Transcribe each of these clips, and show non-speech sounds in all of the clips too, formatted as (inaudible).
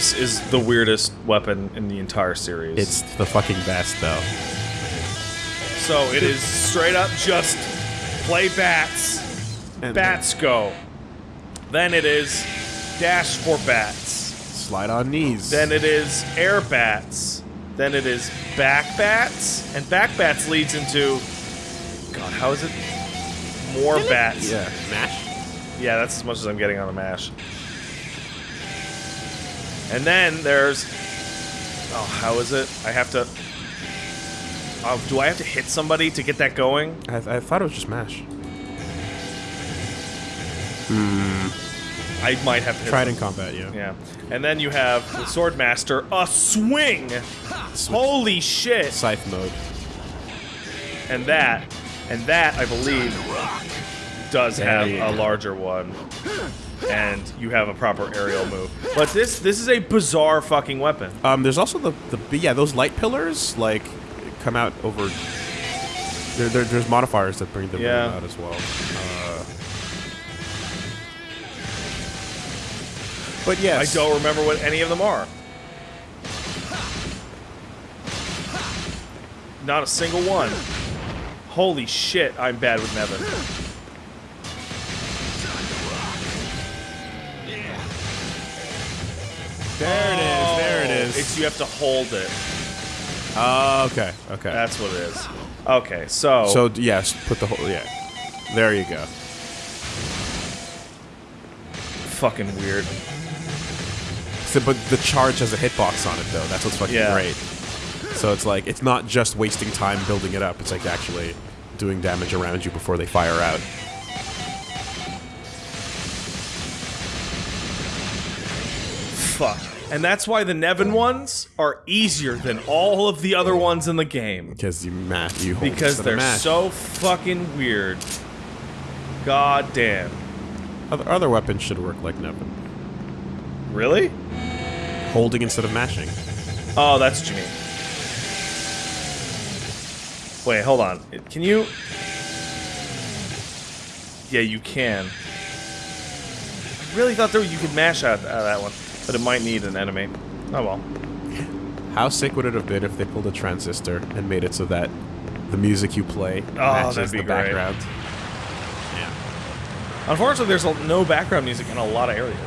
This is the weirdest weapon in the entire series. It's the fucking best, though. so it is straight up just play bats. And Bats go. Then it is dash for bats. Slide on knees. Then it is air bats. Then it is back bats. And back bats leads into. God, how is it? More bats. yeah, mash. Yeah, that's as much as I'm getting on a mash. And then there's. Oh, how is it? I have to. Oh, do I have to hit somebody to get that going? I, I thought it was just mash. Hmm. I might have to Tried in combat, yeah. Yeah. And then you have the Swordmaster, a swing! Holy shit! Scythe mode. And that, and that, I believe, does have a larger one. And you have a proper aerial move. But this this is a bizarre fucking weapon. Um, there's also the the yeah those light pillars like come out over. There, there, there's modifiers that bring them Yeah. out as well. Uh, but yes, I don't remember what any of them are. Not a single one. Holy shit, I'm bad with Nevan. There it is. There it Oh. It's you have to hold it. Oh, okay. Okay. That's what it is. Okay, so so yes, put the whole yeah. There you go. fucking weird. So, but the charge has a hitbox on it though. That's what's fucking Yeah. great. So it's like it's not just wasting time building it up. It's like actually doing damage around you before they fire out. Fuck. And that's why the Nevan ones are easier than all of the other ones in the game. Because you mash, you hold Because they're mash. so fucking weird. God damn. Other, other weapons should work like Nevan. Really? Holding instead of mashing. Oh, that's what you mean. Wait, hold on. Can you... Yeah, you can. I really thought that you could mash out, out of that one. But it might need an enemy. Oh well. How sick would it have been if they pulled a transistor and made it so that the music you play Oh, matches the great. background? Yeah. Unfortunately, there's no background music in a lot of areas.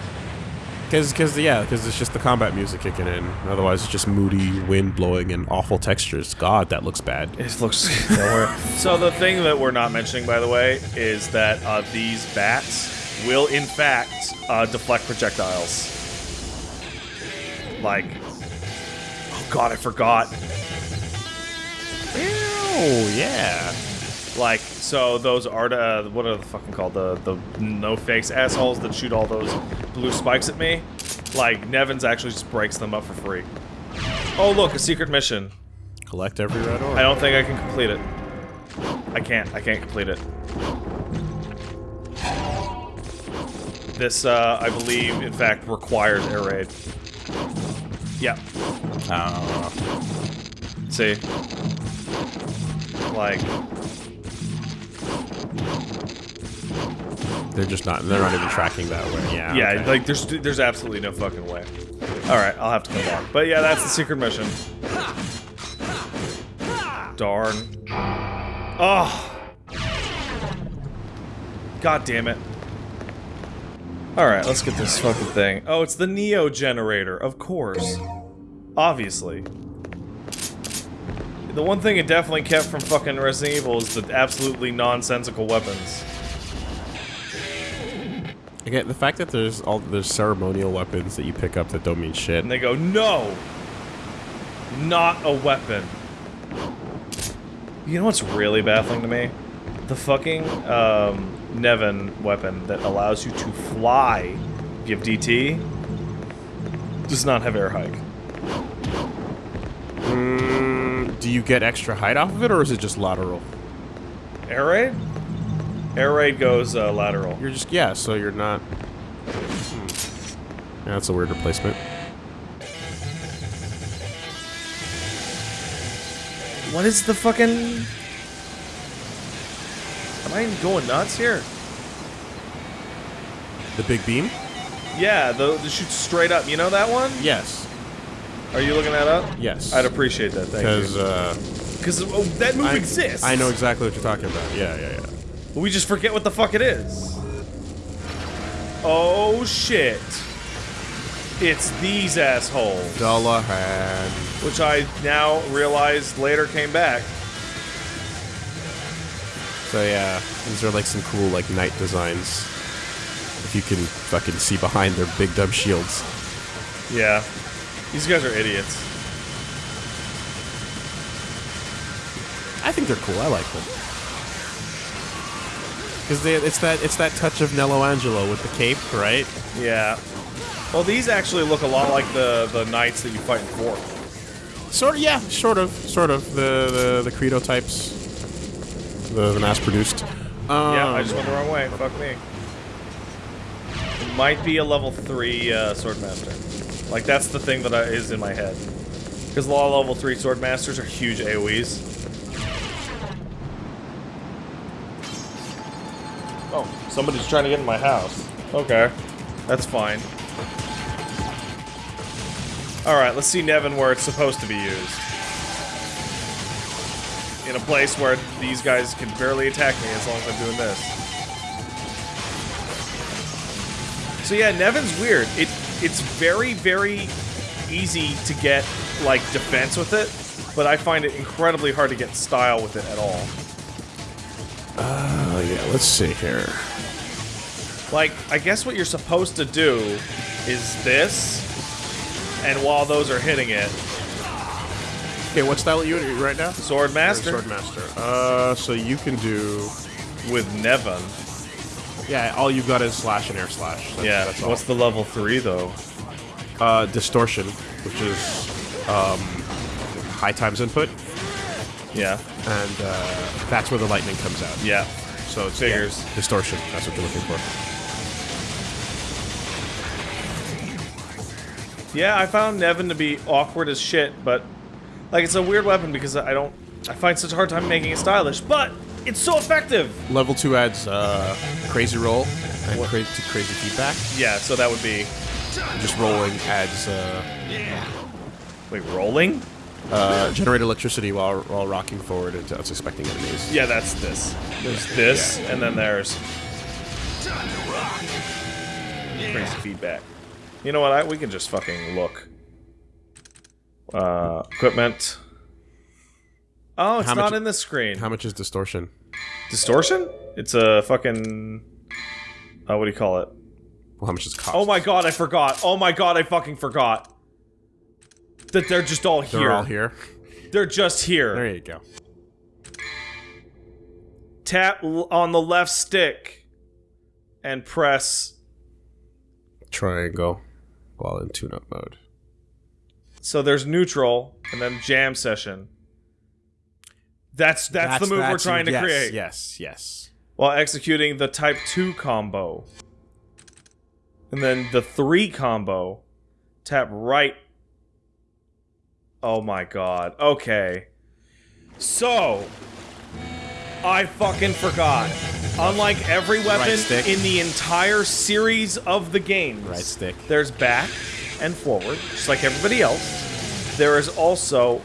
Because, cause, yeah, because it's just the combat music kicking in. Otherwise, it's just moody wind blowing and awful textures. God, that looks bad. It looks. (laughs) so the thing that we're not mentioning, by the way, is that uh, these bats will, in fact, uh, deflect projectiles. Like, oh god, I forgot. Oh, yeah. Like, so those are uh, what are the fucking called? The the no fakes assholes that shoot all those blue spikes at me. Like, Nevans actually just breaks them up for free. Oh look, a secret mission. Collect every red orb. I don't think I can complete it. I can't. I can't complete it. This, uh, I believe, in fact, requires air raid. Yeah. Uh, See? Like, they're just not. They're not even tracking that way. Yeah. yeah, okay. like there's there's absolutely no fucking way. All right, I'll have to come back. But yeah, that's the secret mission. Darn. Oh. God damn it. All right, let's get this fucking thing. Oh, it's the Neo generator, of course. Obviously. The one thing it definitely kept from fucking Resident Evil is the absolutely nonsensical weapons. Again, the fact that there's all there's ceremonial weapons that you pick up that don't mean shit. And they go, no! Not a weapon. You know what's really baffling to me? The fucking um, Nevan weapon that allows you to fly, give DT, does not have air hike. Mm, do you get extra height off of it, or is it just lateral? Air raid? Air raid goes uh, lateral. You're just yeah. So you're not. Hmm. Yeah, that's a weird replacement. What is the fucking... Am I going nuts here? The big beam. Yeah, the, the shoots straight up. You know that one? Yes. Are you looking that up? Yes. I'd appreciate that. Thank Because you. uh, Because oh, that move I, exists. I know exactly what you're talking about. Yeah, yeah, yeah. We just forget what the fuck it is. Oh shit. It's these assholes. Dullahan. Which I now realize later came back. So yeah, these are like some cool like knight designs. If you can fucking see behind their big dumb shields. Yeah. These guys are idiots. I think they're cool. I like them. Because they it's that it's that touch of Nello Angelo with the cape, right? Yeah. Well, these actually look a lot like the, the knights that you fight in four. Sort of, yeah, sort of, sort of the the, the credo types, the, the mass produced. Um, Yeah, I just went the wrong way. Fuck me. It might be a level 3 uh, Swordmaster. Like, that's the thing that I, is in my head. Because a lot of level 3 Swordmasters are huge AoEs. Oh, somebody's trying to get in my house. Okay. That's fine. Alright, let's see Nevan where it's supposed to be used. In a place where these guys can barely attack me as long as I'm doing this. So yeah, Nevan's weird. It it's very, very easy to get like defense with it, but I find it incredibly hard to get style with it at all. Oh yeah, let's see here. Like, I guess what you're supposed to do is this, and while those are hitting it, Okay, what style are you in right now? Sword Master Sword master. Uh, so you can do. with Nevan. Yeah, all you've got is slash and air slash. That's, Yeah, that's what's the level 3 though? uh, distortion, which is um, high times input, Yeah, and uh, that's where the lightning comes out. yeah. So it's Figures. yeah, distortion. That's what you're looking for. Yeah, I found Nevan to be awkward as shit, but like it's a weird weapon because I don't I find such a hard time making it stylish, but it's so effective. Level two adds uh, crazy roll and crazy crazy feedback. Yeah, so that would be Just rolling adds uh, wait, rolling? uh, generate electricity while while rocking forward into unsuspecting enemies. Yeah, that's this. There's this and then there's crazy feedback. You know what? I, we can just fucking look. Uh, equipment. Oh, it's How not much- in the screen. How much is distortion? Distortion? It's a fucking. Uh, what do you call it? Well, how much does it cost? Oh my god, I forgot. Oh my god, I fucking forgot. That they're just all here. They're all here. They're just here. There you go. Tap l- on the left stick and press. Triangle while in tune-up mode. So there's neutral and then jam session. That's that's, the move we're that's- trying to yes, create Yes, yes. while executing the type 2 combo. And then the 3 combo. Tap right. Oh my god. Okay. So, I fucking forgot. Unlike every weapon stick. in the entire series of the games, Right stick. there's back and forward, just like everybody else. There is also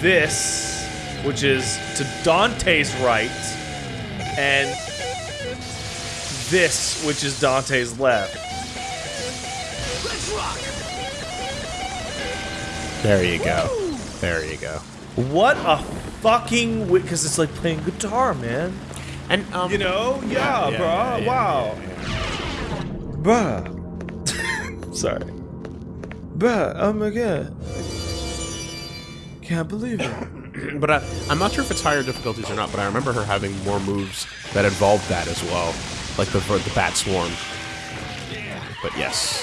this, which is to Dante's right, and this, which is Dante's left. There you go. There you go. What a fucking because it's like playing guitar, man. And um, You know? Yeah, yeah, bro. yeah, yeah, wow. Bruh. Sorry. Bruh, oh my god. Can't believe it. (clears throat) But uh, I'm not sure if it's higher difficulties or not. But I remember her having more moves that involved that as well, like the the bat swarm. But yes,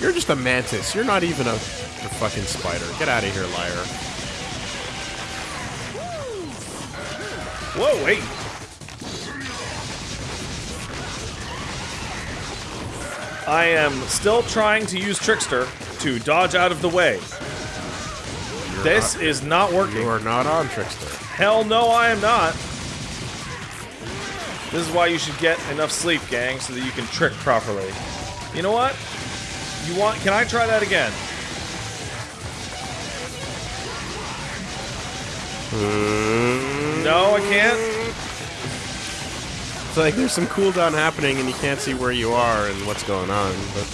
you're just a mantis. You're not even a, a fucking spider. Get out of here, liar. Whoa, wait. I am still trying to use Trickster to dodge out of the way. this is not working. You are not on trickster. Hell no, I am not. This is why you should get enough sleep, gang, so that you can trick properly. You know what? You want? Can I try that again? Hmm. No, I can't. Like there's some cooldown happening and you can't see where you are and what's going on. But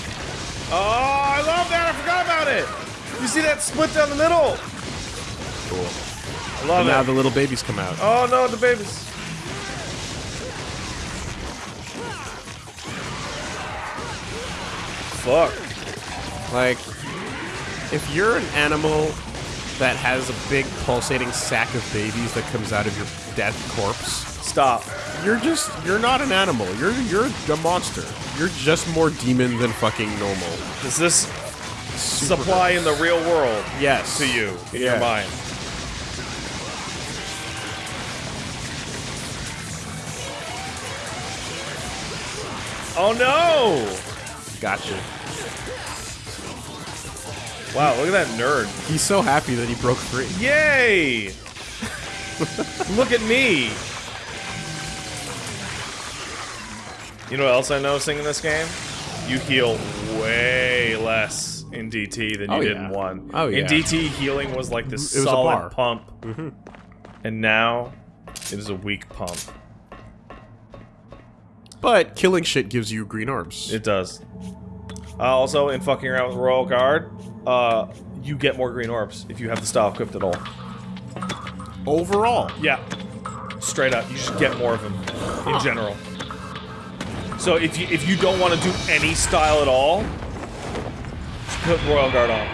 Oh, I love that! I forgot about it. You see that split down the middle? cool. I love And now the little babies come out. Oh no, the babies. Fuck. Like, if you're an animal that has a big pulsating sack of babies that comes out of your dead corpse, Stop. You're just you're not an animal. You're you're a monster. You're just more demon than fucking normal. Does this Super supply in the real world Yes. to you in Yeah. your mind? Oh no! Gotcha. Wow, look at that nerd. He's so happy that he broke free. Yay! (laughs) Look at me! You know what else I'm noticing in this game? You heal way less in DT than you Oh, did yeah. in 1. Oh, yeah. In. DT, healing was like this It was a solid pump. Mm-hmm. And now, it is a weak pump. But killing shit gives you green orbs. It does. Uh, also, in fucking around with Royal Guard, uh, you get more green orbs if you have the style equipped at all. Overall, Yeah. Straight up, you should get more of them in general. So if you if you don't want to do any style at all, just put Royal Guard on.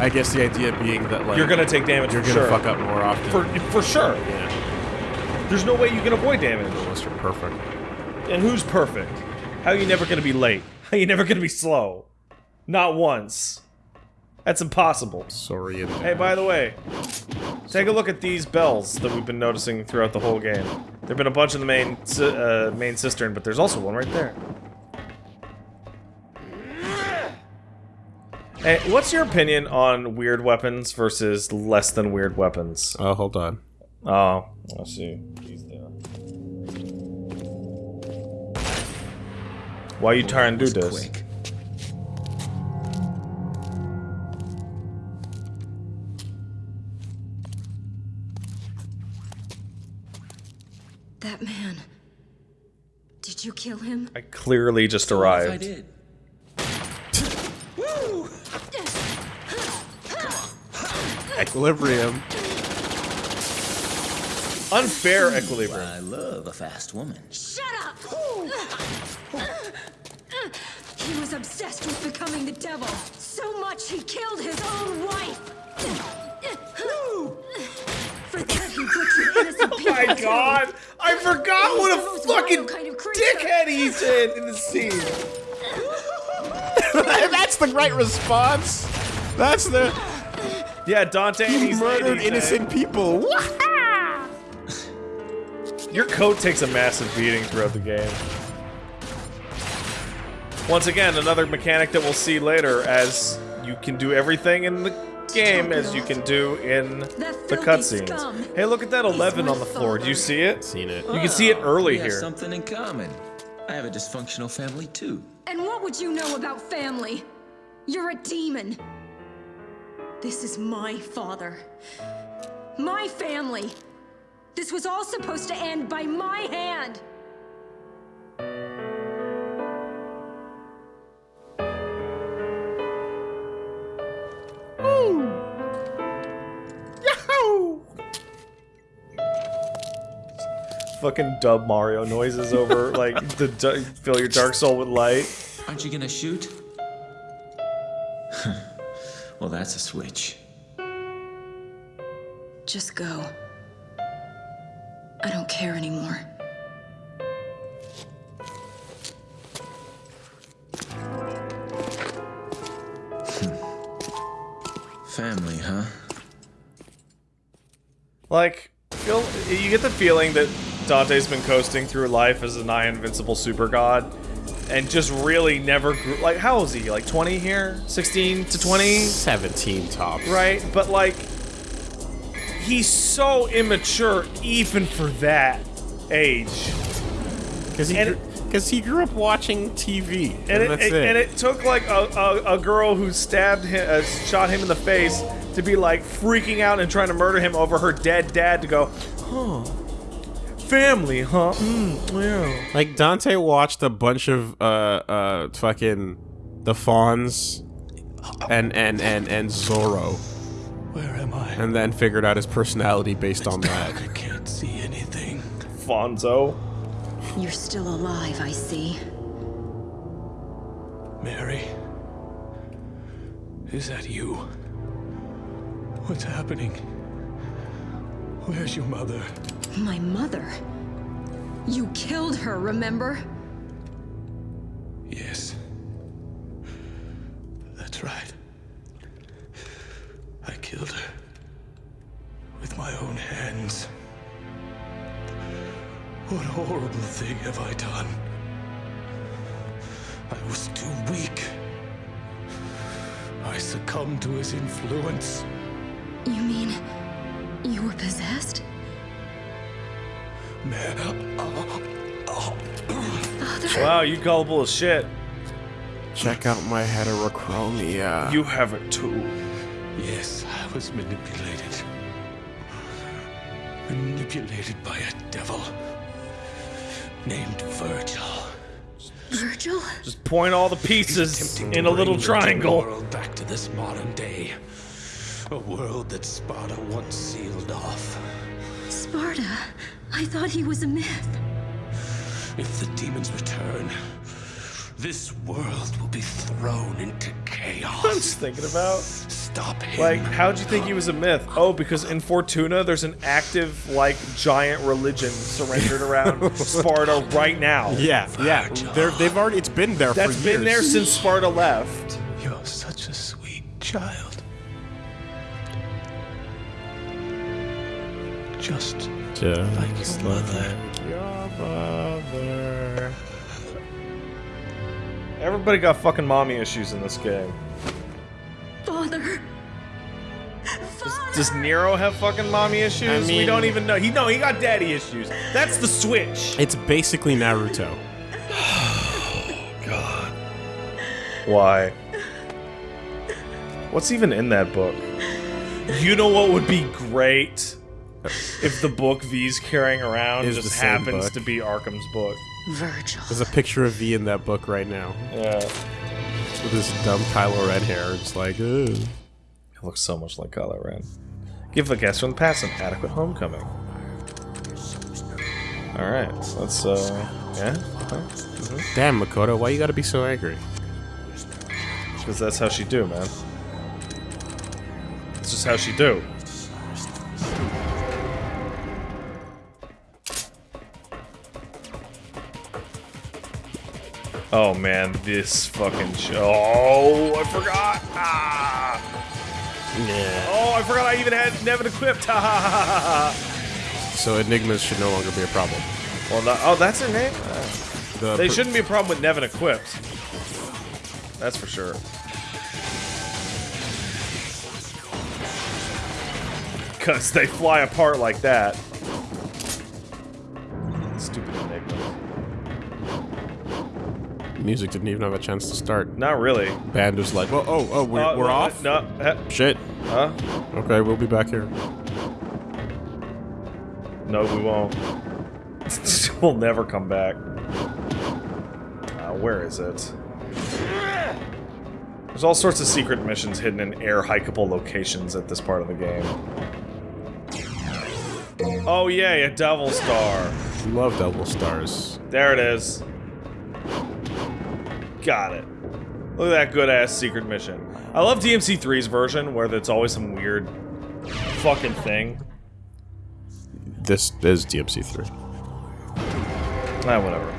I guess the idea being that like You're gonna take damage you're gonna sure. fuck up more often. For for sure. yeah, There's no way you can avoid damage. unless you're perfect. And who's perfect? How are you never gonna be late? (laughs) How are you never gonna be slow? Not once. That's impossible. Sorry. and Hey, by the way, take a look at these bells that we've been noticing throughout the whole game. There've been a bunch in the main uh, main cistern, but there's also one right there. Hey, what's your opinion on weird weapons versus less than weird weapons? Oh, hold on. Oh, I see. He's there. Why you trying to do this? Quick. That man. Did you kill him? I clearly just If I did. Equilibrium. Unfair equilibrium. I love a fast woman. Shut up! He was obsessed with becoming the devil. So much he killed his own wife. My (laughs) god! I forgot what a fucking kind of creature. dickhead he's in in the scene. (laughs) That's the right response. That's the Yeah, Dante. he he's murdered 80s, innocent people. (laughs) Your coat takes a massive beating throughout the game. Once again, another mechanic that we'll see later, as you can do everything in the game as you can do in the cutscenes. Hey, look at that 11 on the floor. Do you see it? Seen it. You can see it early here. something in common. I have a dysfunctional family too. And what would you know about family? You're a demon. This is my father. My family. This was all supposed to end by my hand. Fucking dub Mario noises over, (laughs) like, the fill your Dark Soul with light. Aren't you gonna shoot? (laughs) well, that's a switch. Just go. I don't care anymore. Hmm. Family, huh? Like, feel, you get the feeling that Dante's been coasting through life as a nigh invincible super god, and just really never grew. Like, how old is he? Like 20 here? 16 to 20? 17 tops. Right? But, like, he's so immature even for that age. Because he, And grew- 'cause he grew up watching TV, and, and it- it. and it took like a, a, a girl who stabbed him, uh, shot him in the face, to be like freaking out and trying to murder him over her dead dad. To go, huh? Family, huh? Mm, yeah. Like Dante watched a bunch of uh uh fucking the Fonz and and and and Zorro, Where am I? and then figured out his personality based on that. I can't see anything. Fonzo. You're still alive, I see. Mary? Is that you? What's happening? Where's your mother? My mother. You killed her, remember? Yes. That's right. I killed her. With my own hands. What horrible thing have I done? I was too weak. I succumbed to his influence. You mean you were possessed? Man, Father? Wow, you gullible as shit. Check out my heterochromia. You have it too. yes, I was manipulated. Manipulated by a devil named Virgil. Virgil? Just point all the pieces in a little bring the triangle. world back to this modern day. A world that Sparta once sealed off. Sparta? I thought he was a myth. If the demons return, this world will be thrown into I'm chaos. just thinking about. Stop him. Like, how'd you think he was a myth? Oh, because in Fortuna, there's an active, like, giant religion surrendered (laughs) around Sparta right now. yeah, yeah. They're, they've already. It's been there That's for been there since Sparta left. You're such a sweet child. Just like your mother. Your mother. Everybody got fucking mommy issues in this game. Father. Father. Does Nero have fucking mommy issues? we mean- don't even know. He no, he got daddy issues. That's the switch. It's basically Naruto. (sighs) God. Why? What's even in that book? You know what would be great? If the book V's carrying around Is just same happens book. to be Arkham's book. Virgil. There's a picture of V in that book right now Yeah. with his dumb Kylo Ren hair. It's like, Ugh. It looks so much like Kylo Ren. Give the guest from the past an adequate homecoming. Alright, let's, uh, yeah? damn Makoto, why you gotta be so angry? Because that's how she do, man. It's just how she do. Oh man, this fucking show. Oh, I forgot. Ah. Yeah. Oh, I forgot I even had Nevan equipped. (laughs) So enigmas should no longer be a problem. Well, oh, that's her name. Uh, The they shouldn't be a problem with Nevan equipped. That's for sure. (laughs) Because they fly apart like that. Stupid enigma. Music didn't even have a chance to start. Not really. Band was like, well, oh, oh, we're, Uh, we're uh, off. No. Shit. Huh? Okay, we'll be back here. No, we won't. (laughs) we'll never come back. Uh, where is it? There's all sorts of secret missions hidden in air hikeable locations at this part of the game. Oh yay, a Devil Star. Love double stars. There it is. Got it. Look at that good ass secret mission. I love DMC3's version where it's always some weird fucking thing. This is DMC3. Ah, whatever.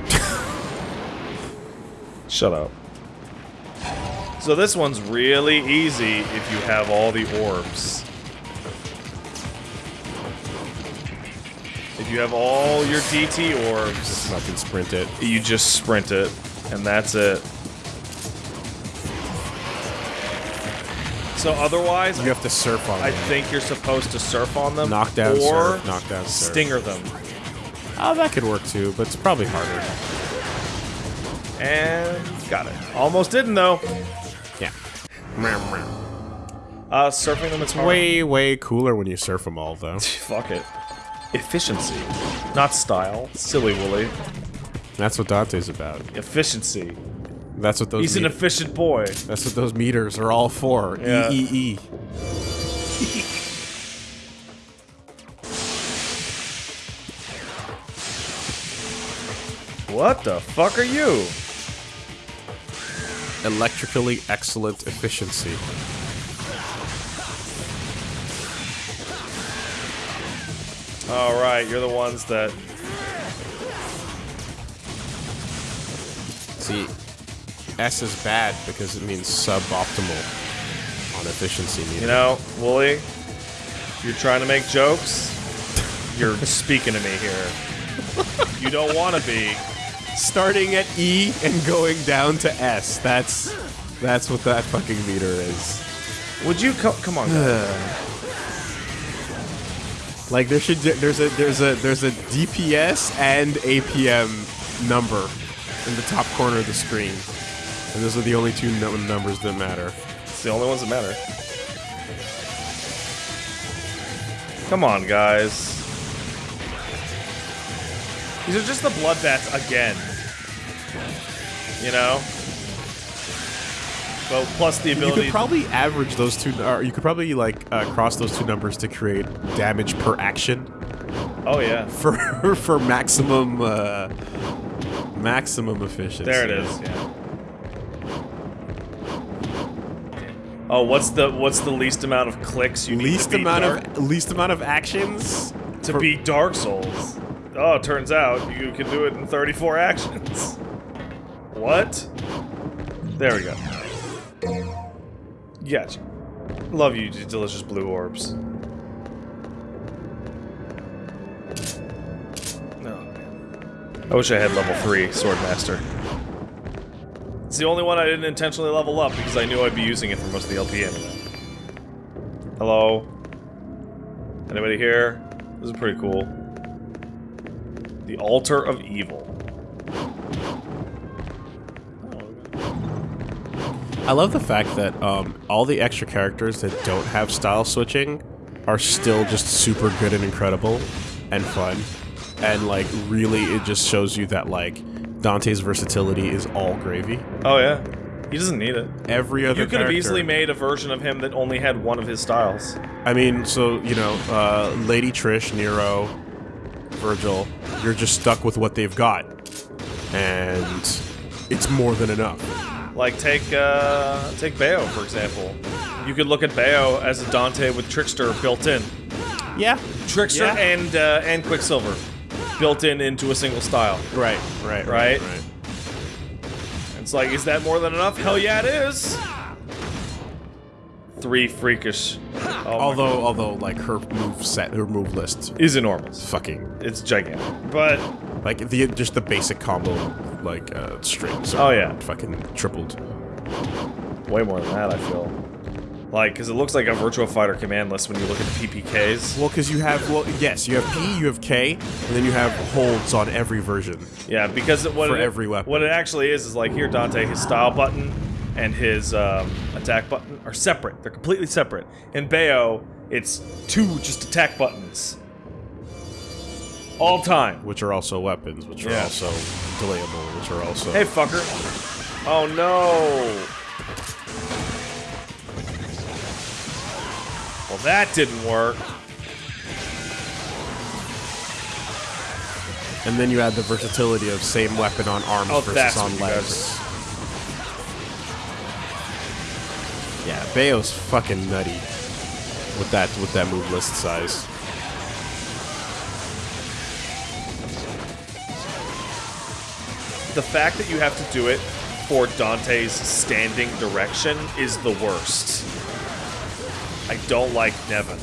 Shut up. So this one's really easy if you have all the orbs. If you have all your DT orbs, Fucking sprint it. you just sprint it, and that's it. So otherwise, You have to surf on I them. think you're supposed to surf on them, Knockdown, or surf, knockdown, surf. stinger them. Oh, that could work too, but it's probably harder. And got it. Almost didn't though. Yeah. Uh, surfing them it's hard. Way, way cooler when you surf them all, though. (laughs) Fuck it. Efficiency, not style. Silly Woolie. That's what Dante's about. Efficiency. That's what those. He's an efficient boy. That's what those meters are all for. Yeah. E E E. (laughs) What the fuck are you? Electrically excellent efficiency. All right, you're the ones that. See, S is bad because it means suboptimal on efficiency meter. You know, Woolie, you're trying to make jokes. You're (laughs) speaking to me here. You don't want to be. starting at E and going down to S. That's that's what that fucking meter is. Would you co- come on? (sighs) Like there should there's a there's a there's a DPS and APM number in the top corner of the screen, and those are the only two numbers that matter. It's the only ones that matter. Come on, guys. These are just the bloodbaths again. You know? But plus the ability. You could probably average those two, or you could probably like uh, cross those two numbers to create damage per action oh yeah. (laughs) for for maximum uh, maximum efficiency. There it is. Yeah. Oh, what's the what's the least amount of clicks you need Least to beat amount Dark, of least amount of actions to for- beat Dark Souls? Oh, turns out you can do it in 34 actions. What? There we go. Gotcha. Love you, delicious blue orbs. No. man. I wish I had level 3 Swordmaster. It's the only one I didn't intentionally level up because I knew I'd be using it for most of the LP anyway. Hello? Anybody here? This is pretty cool. The Altar of Evil. I love the fact that um, all the extra characters that don't have style switching are still just super good and incredible and fun. And like really it just shows you that like Dante's versatility is all gravy. Oh yeah. He doesn't need it. Every other You could have easily made a version of him that only had one of his styles. I mean, so you know, uh, Lady Trish, Nero, Virgil, you're just stuck with what they've got, and it's more than enough. Like take uh take Bayo for example. You could look at Bayo as a Dante with Trickster built in. Yeah, Trickster Yeah. and uh, and Quicksilver built in into a single style. right, right, Right? right. It's like, is that more than enough? Hell yeah, it is. Three freakish. Oh Although, although, like her move set, her move list, is enormous. fucking It's gigantic. But like the just the basic combo, like uh, strings. Oh, yeah. fucking tripled. way more than that, I feel. Like, because it looks like a Virtua Fighter command list when you look at the PPKs. Well, because you have, well, yes, you have P, you have K, and then you have holds on every version. Yeah, because what For it, every weapon. What it actually is is like here, Dante, his style button and his um, attack button are separate. They're completely separate. In Bayo, it's two just attack buttons. All time. which are also weapons, which are also delayable, which are also. Hey, fucker. Oh no. Well, that didn't work. And then you add the versatility of same weapon on arms Oh, versus on legs. Yeah, Bayo's fucking nutty with that with that move list size. The fact that you have to do it for Dante's standing direction is the worst. I don't like Nevan.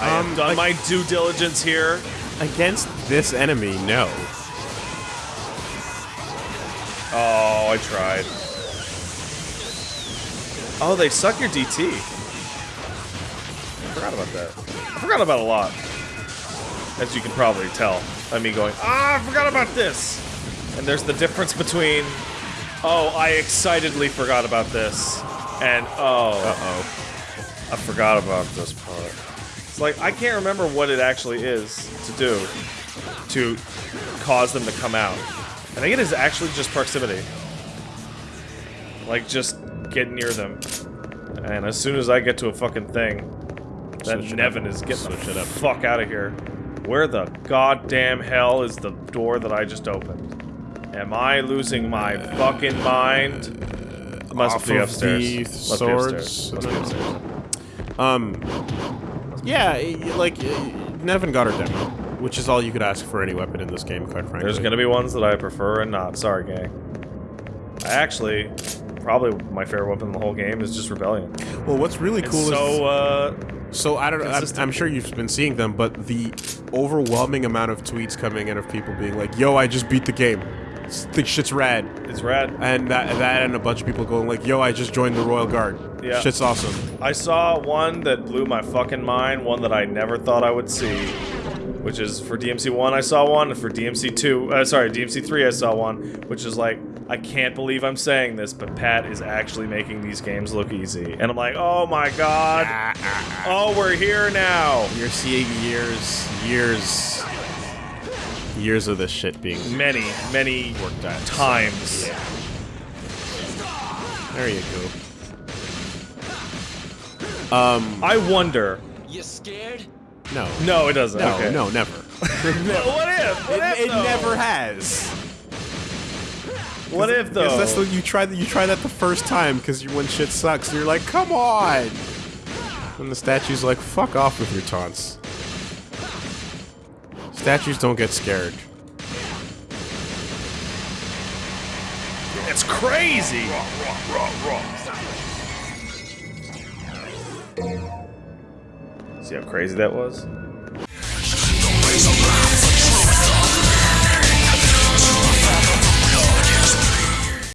I have Um, done my due diligence here. Against this enemy, no. Oh, I tried. Oh, they suck your DT. I forgot about that. I forgot about a lot. as you can probably tell by me going, ah, I forgot about this. And there's the difference between, oh, I excitedly forgot about this, and oh, Uh-oh. I forgot about this part. It's like I can't remember what it actually is to do to cause them to come out. I think it is actually just proximity. Like just get near them. And as soon as I get to a fucking thing, that Switch Nevan is getting Switch the up. fuck out of here. Where the goddamn hell is the door that I just opened? Am I losing my fucking mind? Must be upstairs. Must be upstairs. Must be upstairs. Um, yeah, like Nevan got her demo, which is all you could ask for any weapon in this game, quite frankly. There's gonna be ones that I prefer and not. Sorry, gang. I actually, probably my favorite weapon in the whole game is just Rebellion. Well, what's really It's cool is so, uh, So I don't know. I'm, I'm sure you've been seeing them, but the overwhelming amount of tweets coming in of people being like, "Yo, I just beat the game. This shit's rad," it's rad. and that that and a bunch of people going like, "Yo, I just joined the Royal Guard. Yeah. Shit's awesome." I saw one that blew my fucking mind, one that I never thought I would see, which is for DMC 1 I saw one, and for DMC 2, uh, sorry, DMC 3 I saw one, which is like, I can't believe I'm saying this, but Pat is actually making these games look easy. And I'm like, oh my god, oh, we're here now. You're seeing years, years, years of this shit being Many, many worked at. times. There you go. Um, I wonder. You scared? No, No, it doesn't. no, okay. no, never. (laughs) What if? What if? it never has. What if though? Because that's the, you try that you try that the first time because you when shit sucks and you're like come on. And the statue's like fuck off with your taunts. Statues don't get scared. It's crazy. See how crazy that was?